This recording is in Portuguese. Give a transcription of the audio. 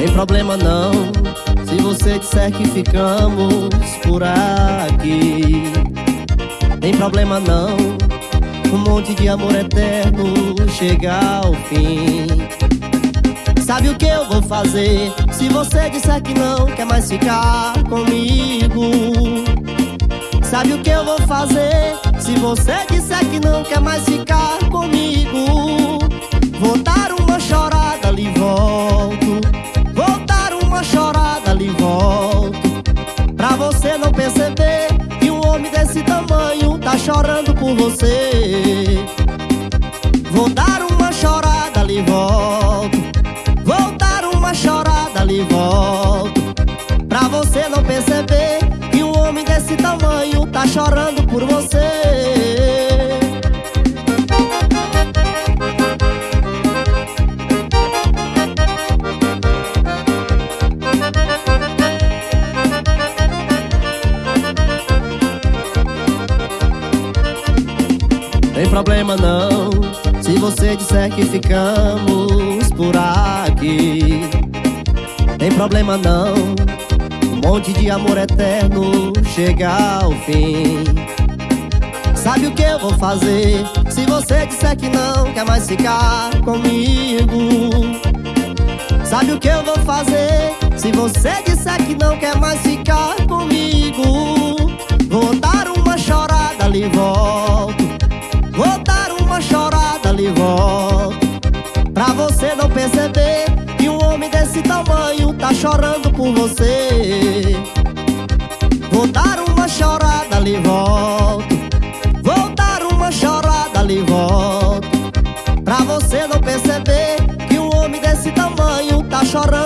Tem problema não Se você disser que ficamos por aqui. Tem problema não Um monte de amor eterno chega ao fim. Sabe o que eu vou fazer Se você disser que não quer mais ficar comigo? Sabe o que eu vou fazer Se você disser que não quer mais ficar comigo Tá chorando por você. Vou dar uma chorada ali volto. Vou dar uma chorada ali volto. Pra você não perceber Que um homem desse tamanho Tá chorando por você Tem problema não Se você disser que ficamos por aqui. Tem problema não Um monte de amor eterno chega ao fim. Sabe o que eu vou fazer Se você disser que não quer mais ficar comigo? Sabe o que eu vou fazer Se você disser que não quer mais ficar comigo? Vou dar uma chorada ali volto você não perceber Que um homem desse tamanho tá chorando por você. Vou dar uma chorada ali volto. Vou dar uma chorada ali volto. Pra você não perceber Que um homem desse tamanho tá chorando